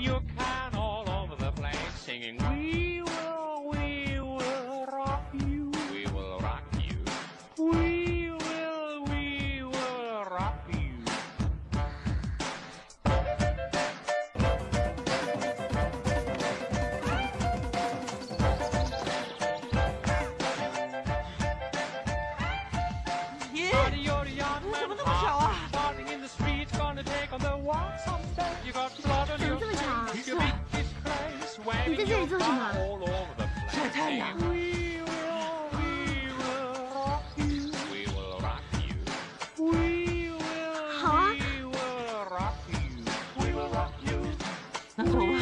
your kind all over the place singing, We will, we will rock you. We will rock you. We will, we will rock you. Yeah. in the gonna take on the walk someday. You got to 你在这里做什么？晒太阳。好啊。那走吧。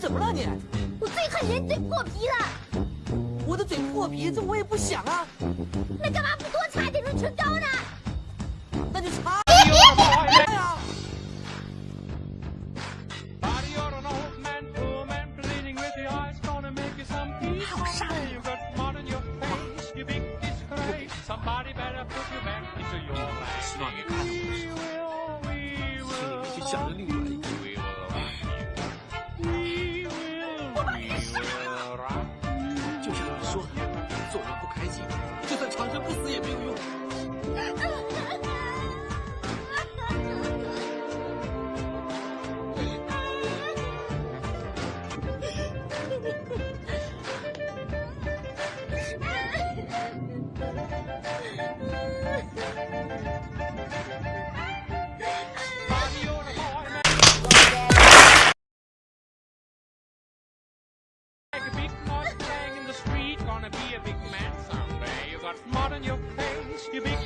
怎么了你？我最恨人嘴破皮了。我的嘴破皮这我也不想啊？那干嘛不多擦点润唇膏呢？那就擦擦擦呀 you're out in your face. You be